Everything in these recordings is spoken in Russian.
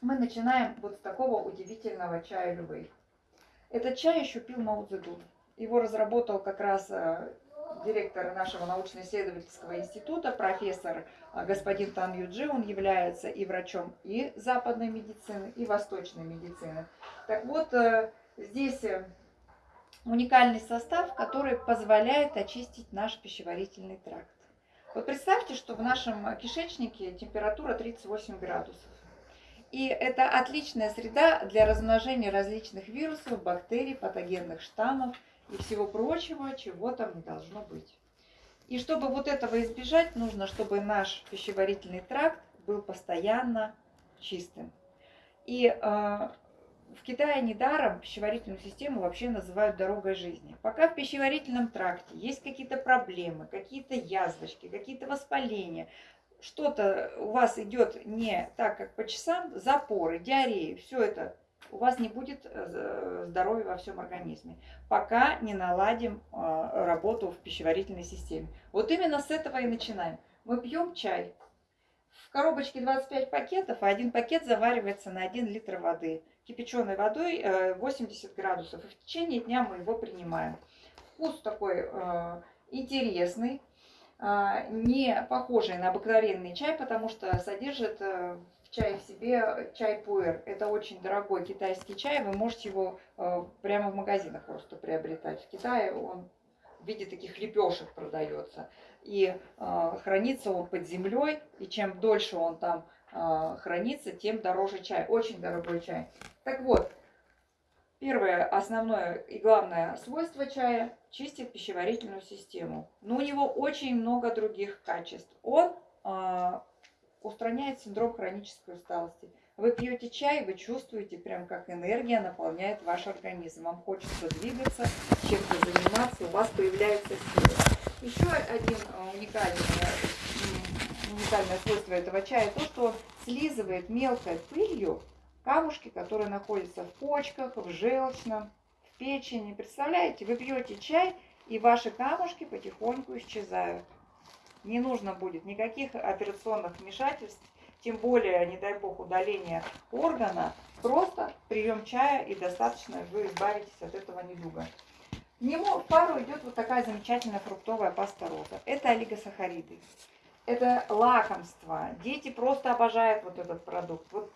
мы начинаем вот с такого удивительного чая Лювей. Этот чай еще пил Мао Цзэдун. Его разработал как раз э, директор нашего научно-исследовательского института, профессор э, господин Тан Юджи. Он является и врачом и западной медицины, и восточной медицины. Так вот, э, здесь уникальный состав, который позволяет очистить наш пищеварительный тракт. Вот представьте, что в нашем кишечнике температура 38 градусов. И это отличная среда для размножения различных вирусов, бактерий, патогенных штаммов и всего прочего, чего там не должно быть. И чтобы вот этого избежать, нужно, чтобы наш пищеварительный тракт был постоянно чистым. И э, в Китае недаром пищеварительную систему вообще называют дорогой жизни. Пока в пищеварительном тракте есть какие-то проблемы, какие-то язвочки, какие-то воспаления, что-то у вас идет не так, как по часам, запоры, диареи, все это, у вас не будет э, здоровья во всем организме, пока не наладим э, работу в пищеварительной системе. Вот именно с этого и начинаем. Мы пьем чай. В коробочке 25 пакетов, а один пакет заваривается на 1 литр воды. Кипяченой водой 80 э, градусов. И в течение дня мы его принимаем. Вкус такой интересный не похожий на обыкновенный чай, потому что содержит э, в чае в себе чай пуэр. Это очень дорогой китайский чай, вы можете его э, прямо в магазинах просто приобретать. В Китае он в виде таких лепешек продается. И э, хранится он под землей, и чем дольше он там хранится, тем дороже чай. Очень дорогой чай. Так вот, Первое, основное и главное свойство чая – чистит пищеварительную систему. Но у него очень много других качеств. Он э, устраняет синдром хронической усталости. Вы пьете чай, вы чувствуете, прям как энергия наполняет ваш организм. Вам хочется двигаться, чем-то заниматься, у вас появляются силы. Еще один а, уникальный, уникальное свойство этого чая – то, что слизывает мелкой пылью камушки, которые находятся в почках, в желчном, в печени. Представляете, вы пьете чай, и ваши камушки потихоньку исчезают. Не нужно будет никаких операционных вмешательств, тем более, не дай бог, удаления органа. Просто прием чая и достаточно вы избавитесь от этого недуга. К нему в пару идет вот такая замечательная фруктовая паста роза. Это олигосахариды. Это лакомство. Дети просто обожают вот этот продукт. Вот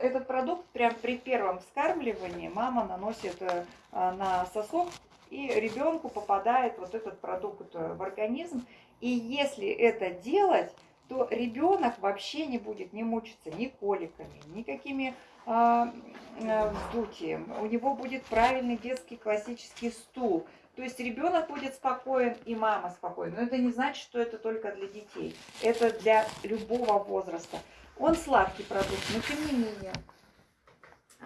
этот продукт прям при первом вскармливании мама наносит э, на сосок, и ребенку попадает вот этот продукт э, в организм. И если это делать, то ребенок вообще не будет не мучиться ни коликами, никакими а, э, вздутием. У него будет правильный детский классический стул. То есть ребенок будет спокоен и мама спокойна. Но это не значит, что это только для детей. Это для любого возраста. Он сладкий продукт, но тем не менее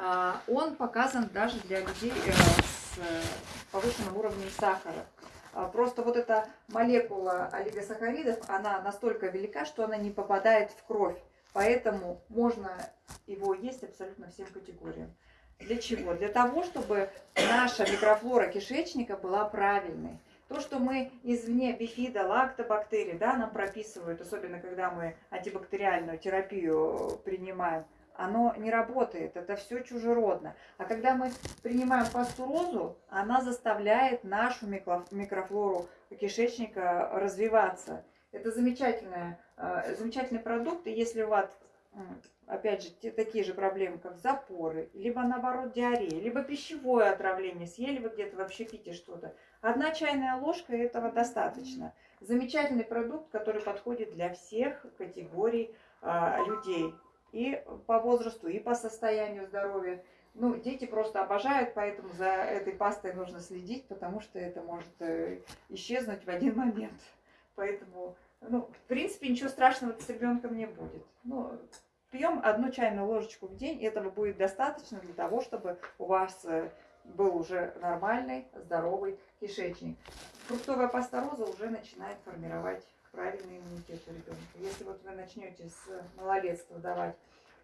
а, он показан даже для людей э, с э, повышенным уровнем сахара. А, просто вот эта молекула олигосахаридов, она настолько велика, что она не попадает в кровь. Поэтому можно его есть абсолютно всем категориям. Для чего? Для того, чтобы наша микрофлора кишечника была правильной. То, что мы извне бифида, лактобактерий, да, нам прописывают, особенно когда мы антибактериальную терапию принимаем, оно не работает, это все чужеродно. А когда мы принимаем пастурозу, она заставляет нашу микрофлору кишечника развиваться. Это замечательная, э, замечательный продукт, и если у вас опять же, те, такие же проблемы, как запоры, либо наоборот диарея, либо пищевое отравление, съели вы где-то вообще пите что-то. Одна чайная ложка этого достаточно. Замечательный продукт, который подходит для всех категорий а, людей. И по возрасту, и по состоянию здоровья. Ну, дети просто обожают, поэтому за этой пастой нужно следить, потому что это может э, исчезнуть в один момент. Поэтому, ну, в принципе, ничего страшного с ребенком не будет. Ну, Пьем одну чайную ложечку в день, этого будет достаточно для того, чтобы у вас э, был уже нормальный, здоровый кишечник. Фруктовая паста роза уже начинает формировать правильный иммунитет у ребенка. Если вот вы начнете с малолетства давать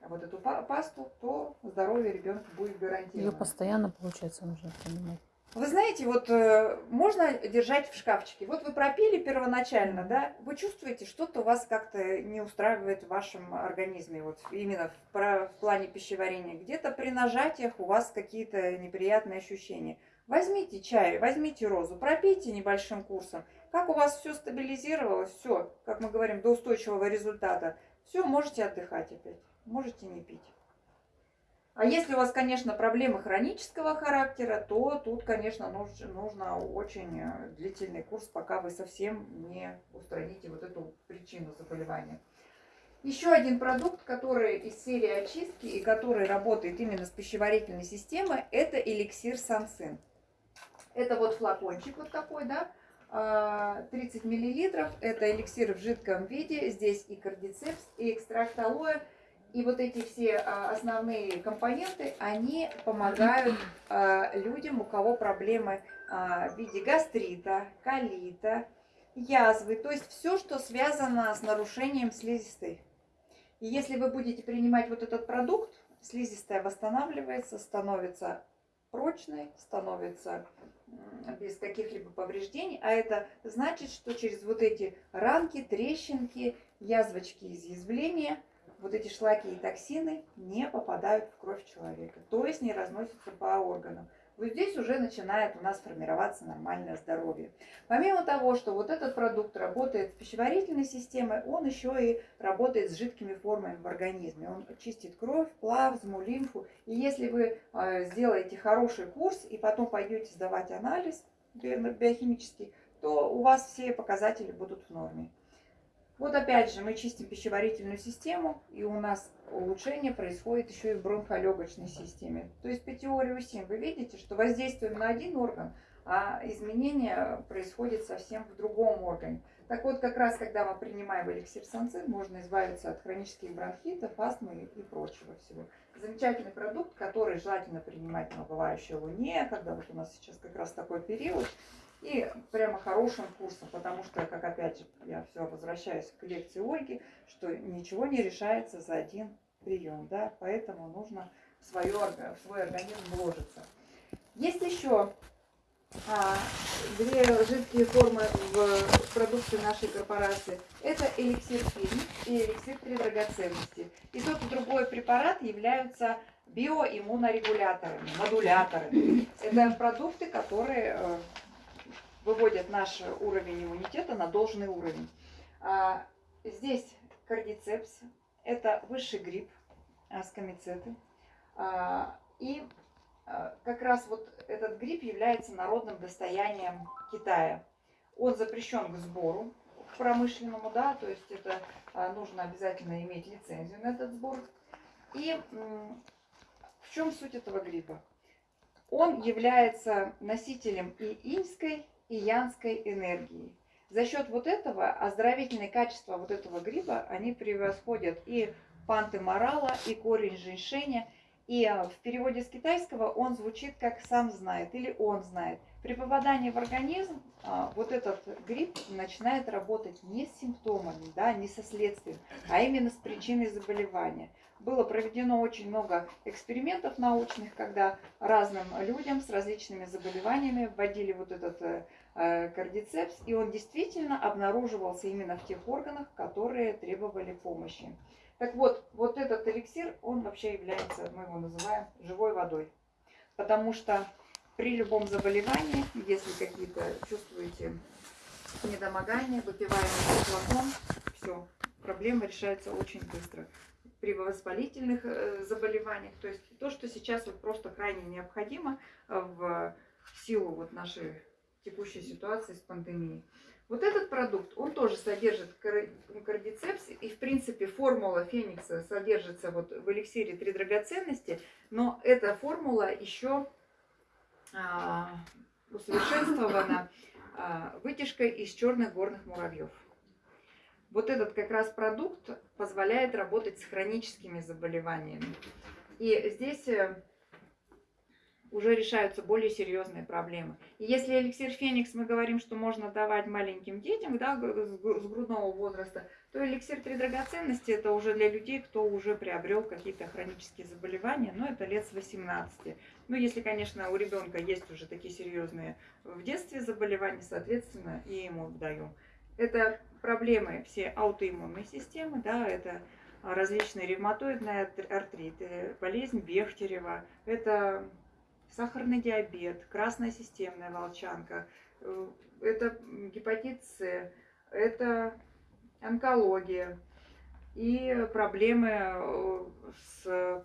вот эту пасту, то здоровье ребенка будет гарантировано. Ее постоянно, получается, нужно принимать. Вы знаете, вот э, можно держать в шкафчике. Вот вы пропили первоначально, да, вы чувствуете, что-то у вас как-то не устраивает в вашем организме, вот именно в, про, в плане пищеварения. Где-то при нажатиях у вас какие-то неприятные ощущения. Возьмите чай, возьмите розу, пропейте небольшим курсом. Как у вас все стабилизировалось, все, как мы говорим, до устойчивого результата, все, можете отдыхать опять, можете не пить. А если у вас, конечно, проблемы хронического характера, то тут, конечно, нужно, очень э, длительный курс, пока вы совсем не устраните вот эту причину заболевания. Еще один продукт, который из серии очистки и который работает именно с пищеварительной системой, это эликсир Сансин. Это вот флакончик вот такой, да, 30 а, миллилитров. Это эликсир в жидком виде. Здесь и кардицепс, и экстракт алоэ. И вот эти все а, основные компоненты, они помогают а, людям, у кого проблемы в виде гастрита, колита, язвы. То есть все, что связано с нарушением слизистой. И если вы будете принимать вот этот продукт, слизистая восстанавливается, становится прочной, становится без каких-либо повреждений, а это значит, что через вот эти ранки, трещинки, язвочки, изъязвления, вот эти шлаки и токсины не попадают в кровь человека, то есть не разносятся по органам вот здесь уже начинает у нас формироваться нормальное здоровье. Помимо того, что вот этот продукт работает с пищеварительной системой, он еще и работает с жидкими формами в организме. Он чистит кровь, плазму, лимфу. И если вы э, сделаете хороший курс и потом пойдете сдавать анализ биохимический, то у вас все показатели будут в норме. Вот опять же мы чистим пищеварительную систему, и у нас улучшение происходит еще и в бронхолегочной системе. То есть по теории УСИМ вы видите, что воздействуем на один орган, а изменения происходят совсем в другом органе. Так вот, как раз когда мы принимаем эликсир санцин, можно избавиться от хронических бронхитов, астмы и прочего всего. Замечательный продукт, который желательно принимать на бывающей луне, когда вот у нас сейчас как раз такой период, и прямо хорошим курсом, потому что, как опять же, я все возвращаюсь к лекции Ольги, что ничего не решается за один прием, да, поэтому нужно в, свое, в свой организм вложиться. Есть еще а, две жидкие формы в продукции нашей корпорации. Это эликсир фильм и эликсир три драгоценности. И тот и другой препарат являются биоиммунорегуляторами, модуляторами. Это продукты, которые э, выводят наш уровень иммунитета на должный уровень. А, здесь кардицепс, это высший гриб, аскомицеты. А, и а, как раз вот этот гриб является народным достоянием Китая. Он запрещен к сбору, к промышленному, да, то есть это нужно обязательно иметь лицензию на этот сбор. И в чем суть этого гриба? Он является носителем и иньской, и янской энергии. За счет вот этого оздоровительные качества вот этого гриба, они превосходят и панты морала, и корень женьшеня. И а, в переводе с китайского он звучит как «сам знает» или «он знает». При попадании в организм а, вот этот гриб начинает работать не с симптомами, да, не со следствием, а именно с причиной заболевания. Было проведено очень много экспериментов научных, когда разным людям с различными заболеваниями вводили вот этот э, э, кардицепс, и он действительно обнаруживался именно в тех органах, которые требовали помощи. Так вот, вот этот эликсир, он вообще является, мы его называем живой водой. Потому что при любом заболевании, если какие-то чувствуете недомогания, выпиваем этот флакон, все, проблема решается очень быстро. При воспалительных э, заболеваниях, то есть то, что сейчас вот просто крайне необходимо э, в силу вот нашей текущей ситуации с пандемией. Вот этот продукт, он тоже содержит кардицепс, и в принципе формула феникса содержится вот в эликсире три драгоценности, но эта формула еще усовершенствована а, вытяжкой из черных горных муравьев. Вот этот как раз продукт позволяет работать с хроническими заболеваниями. И здесь э, уже решаются более серьезные проблемы. И если эликсир Феникс мы говорим, что можно давать маленьким детям да, с грудного возраста, то эликсир три драгоценности это уже для людей, кто уже приобрел какие-то хронические заболевания, но это лет с 18. Ну, если, конечно, у ребенка есть уже такие серьезные в детстве заболевания, соответственно, и ему даем. Это проблемы все аутоиммунной системы, да, это различные ревматоидные артриты, болезнь Бехтерева, это сахарный диабет, красная системная волчанка, э, это гепатит С, это онкология и проблемы э, с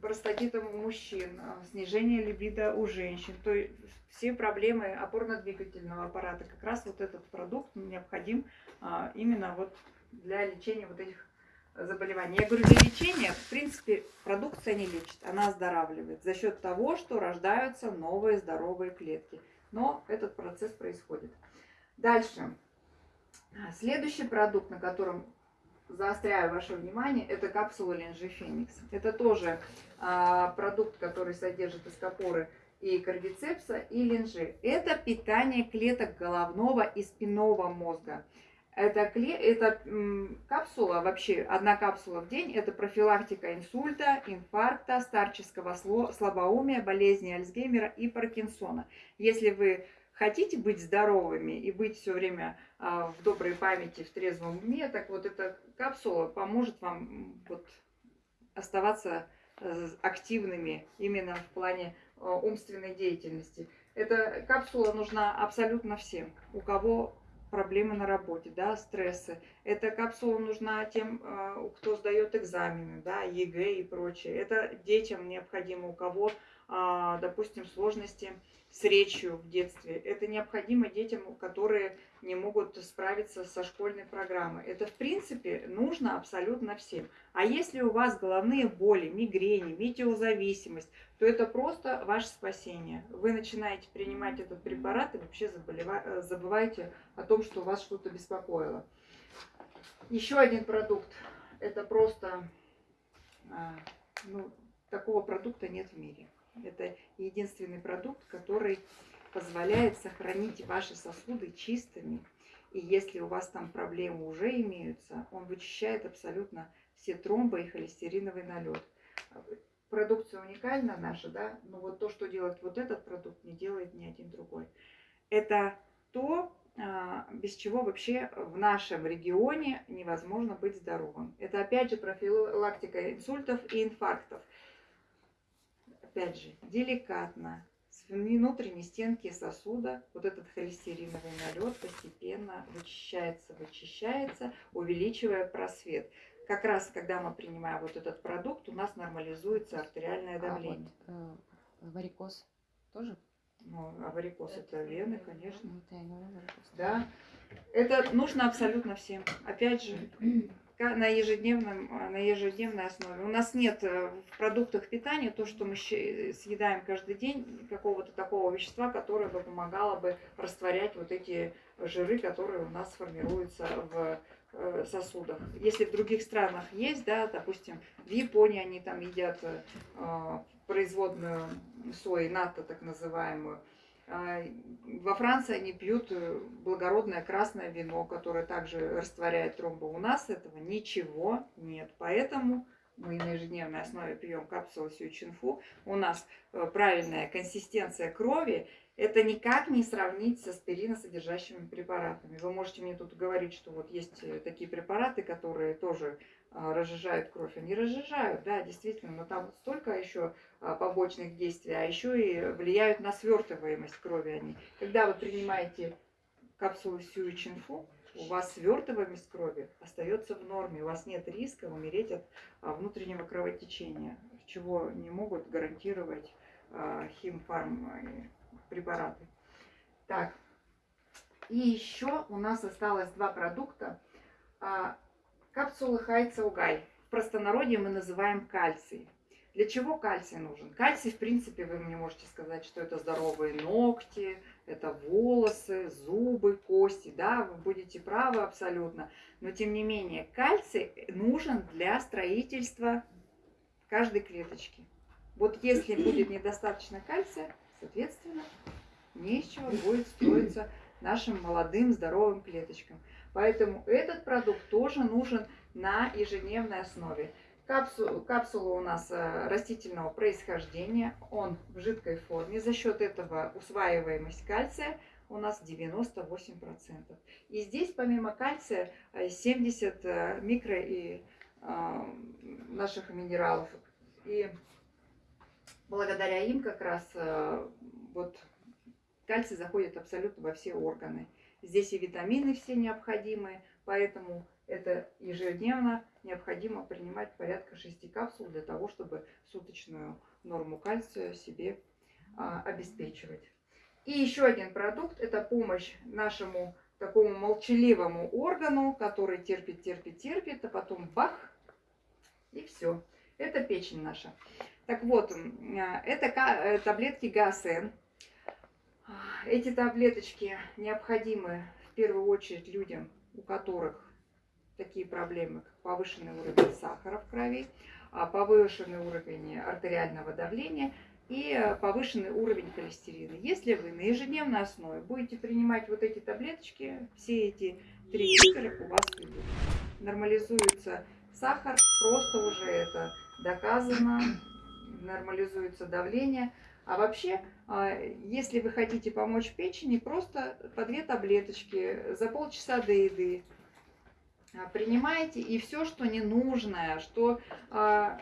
простатитом у мужчин, снижение либидо у женщин. То есть все проблемы опорно-двигательного аппарата. Как раз вот этот продукт необходим а, именно вот для лечения вот этих заболеваний. Я говорю, для лечения, в принципе, продукция не лечит, она оздоравливает за счет того, что рождаются новые здоровые клетки. Но этот процесс происходит. Дальше. Следующий продукт, на котором заостряю ваше внимание, это капсула Ленжи Феникс. Это тоже а, продукт, который содержит эскопоры и кардицепса, и ленжи. Это питание клеток головного и спинного мозга. Это, это капсула, вообще одна капсула в день, это профилактика инсульта, инфаркта, старческого слабоумия, болезни Альцгеймера и Паркинсона. Если вы хотите быть здоровыми и быть все время а, в доброй памяти, в трезвом уме, так вот эта капсула поможет вам вот оставаться э, активными именно в плане э, умственной деятельности. Эта капсула нужна абсолютно всем, у кого проблемы на работе, да, стрессы. Эта капсула нужна тем, а, кто сдает экзамены, да, ЕГЭ и прочее. Это детям необходимо, у кого, допустим, сложности с речью в детстве. Это необходимо детям, которые не могут справиться со школьной программой. Это, в принципе, нужно абсолютно всем. А если у вас головные боли, мигрени, метеозависимость, то это просто ваше спасение. Вы начинаете принимать этот препарат и вообще заболева... забываете о том, что вас что-то беспокоило. Еще один продукт. Это просто... А, ну, такого продукта нет в мире. Это единственный продукт, который позволяет сохранить ваши сосуды чистыми. И если у вас там проблемы уже имеются, он вычищает абсолютно все тромбы и холестериновый налет. Продукция уникальна наша, да, но вот то, что делает вот этот продукт, не делает ни один другой. Это то, а, без чего вообще в нашем регионе невозможно быть здоровым. Это опять же профилактика инсультов и инфарктов. Опять же, деликатно, с внутренней стенки сосуда вот этот холестериновый налет постепенно вычищается, вычищается, увеличивая просвет. Как раз, когда мы принимаем вот этот продукт, у нас нормализуется артериальное давление. А вот, э, варикоз тоже? Ну, а варикоз это вены, конечно. Да. Это нужно абсолютно всем. Опять же, на, ежедневном, а, на ежедневной основе. У нас нет э, в продуктах питания то, что мы съедаем каждый день, какого-то такого вещества, которое бы помогало бы растворять вот эти жиры, которые у нас формируются в э, сосудах. Если в других странах есть, да, допустим, в Японии они там едят э, производную сои, НАТО так называемую, во Франции они пьют э, благородное красное вино, которое также растворяет тромбы. У нас этого ничего нет. Поэтому мы на ежедневной основе пьем капсулу Сючинфу. У нас э, правильная консистенция крови. Это никак не сравнить с аспириносодержащими препаратами. Вы можете мне тут говорить, что вот есть э, такие препараты, которые тоже а, разжижают кровь. Они разжижают, да, действительно, но там столько еще а, побочных действий, а еще и влияют на свертываемость крови они. Когда вы принимаете капсулу Сюичинфу, у вас свертываемость крови остается в норме, у вас нет риска умереть от а, внутреннего кровотечения, чего не могут гарантировать химфарм препараты. Так, и еще у нас осталось два продукта. Капсулы Хайцаугай. В простонародье мы называем кальций. Для чего кальций нужен? Кальций, в принципе, вы мне можете сказать, что это здоровые ногти, это волосы, зубы, кости. Да, вы будете правы абсолютно. Но, тем не менее, кальций нужен для строительства каждой клеточки. Вот если будет недостаточно кальция, соответственно, не из чего будет строиться нашим молодым здоровым клеточкам. Поэтому этот продукт тоже нужен на ежедневной основе. Капсу- капсула у нас э, растительного происхождения, он в жидкой форме. За счет этого усваиваемость кальция у нас 98%. И здесь помимо кальция э, 70 э, микро и э, наших минералов. И благодаря им как раз э, вот кальций заходит абсолютно во все органы. Здесь и витамины все необходимые, поэтому это ежедневно необходимо принимать порядка 6 капсул для того, чтобы суточную норму кальция себе а, обеспечивать. И еще один продукт – это помощь нашему такому молчаливому органу, который терпит, терпит, терпит, а потом бах, и все. Это печень наша. Так вот, а, это э, таблетки ГАСН. Эти таблеточки необходимы в первую очередь людям, у которых такие проблемы, как повышенный уровень сахара в крови, а, повышенный уровень артериального давления и э, повышенный уровень холестерина. Если вы на ежедневной основе будете принимать вот эти таблеточки, все эти три литра у вас уйдут. Нормализуется сахар, просто уже это доказано, нормализуется давление. А вообще, а, если вы хотите помочь печени, просто по две таблеточки за полчаса до еды а, принимаете, и все, что ненужное, что а,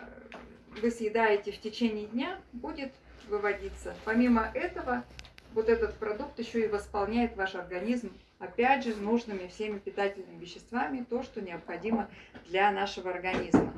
вы съедаете в течение дня, будет выводиться. Помимо этого, вот этот продукт еще и восполняет ваш организм, опять же, нужными всеми питательными веществами, то, что необходимо для нашего организма.